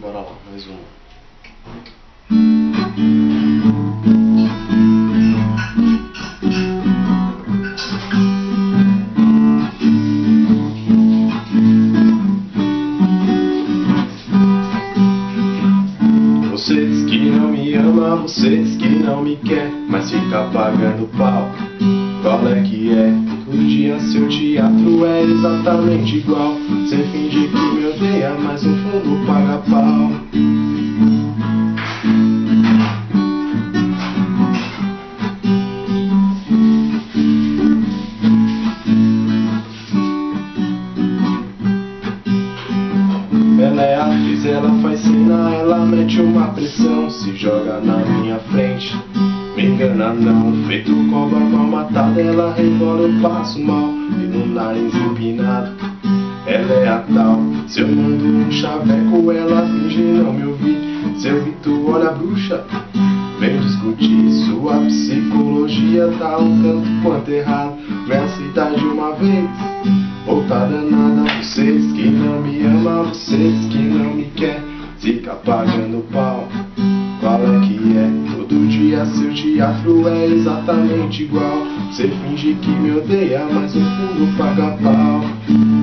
Bora lá, mais uma. Você diz que não me ama, você diz que não me quer, mas fica pagando pau. Qual é que é? Todo dia seu teatro é exatamente igual. Você finge que me odeia, mas no fundo paga pau. Ela é atriz, ela faz cena, ela mete uma pressão, se joga na minha frente. Me engana não, feito cobra mal matada, ela rebola, eu passo mal, e no nariz empinado. Ela é a tal, se eu mando um chaveco, ela finge não me ouvir. Se eu grito, olha a bruxa, vem discutir. Sua psicologia tá um tanto quanto errado. Minha cidade uma vez, voltada nada. Vocês que não me amam, vocês que não me quer, fica pagando pau. Dia seu teatro é exatamente igual. Você finge que me odeia, mas no fundo paga pau.